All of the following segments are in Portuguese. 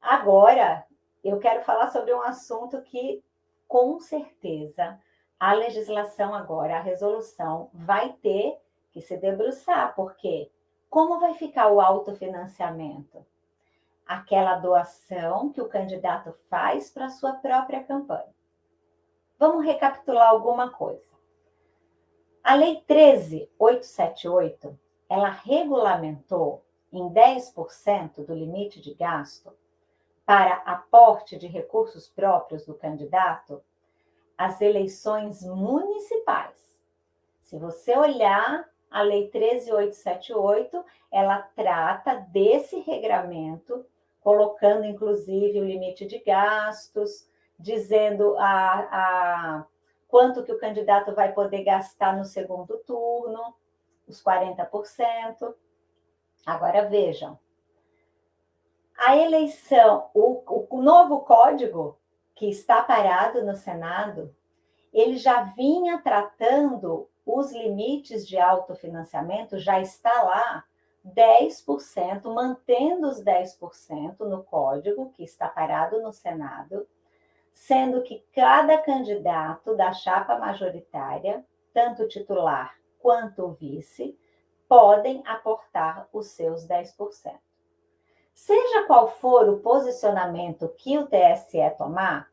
Agora, eu quero falar sobre um assunto que, com certeza, a legislação agora, a resolução, vai ter que se debruçar, porque como vai ficar o autofinanciamento? Aquela doação que o candidato faz para a sua própria campanha. Vamos recapitular alguma coisa. A Lei 13.878, ela regulamentou em 10% do limite de gasto para aporte de recursos próprios do candidato as eleições municipais. Se você olhar a Lei 13.878, ela trata desse regramento, colocando inclusive o limite de gastos, dizendo a, a quanto que o candidato vai poder gastar no segundo turno, os 40%. Agora vejam, a eleição, o, o novo código que está parado no Senado, ele já vinha tratando os limites de autofinanciamento, já está lá 10%, mantendo os 10% no código que está parado no Senado, sendo que cada candidato da chapa majoritária, tanto titular quanto o vice, podem aportar os seus 10%. Seja qual for o posicionamento que o TSE tomar,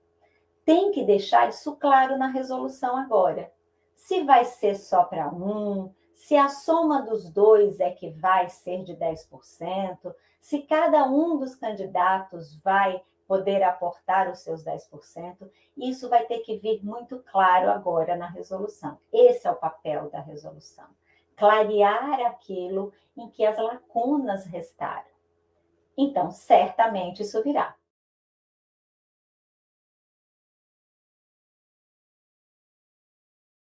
tem que deixar isso claro na resolução agora. Se vai ser só para um, se a soma dos dois é que vai ser de 10%, se cada um dos candidatos vai poder aportar os seus 10%, isso vai ter que vir muito claro agora na resolução. Esse é o papel da resolução. Clarear aquilo em que as lacunas restaram. Então, certamente isso virá.